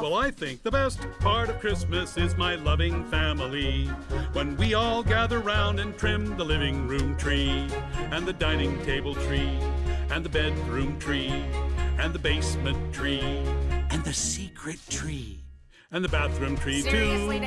Well, I think the best part of Christmas is my loving family. When we all gather round and trim the living room tree, and the dining table tree, and the bedroom tree, and the basement tree, And the secret tree. and the bathroom tree, Seriously, too. Dad?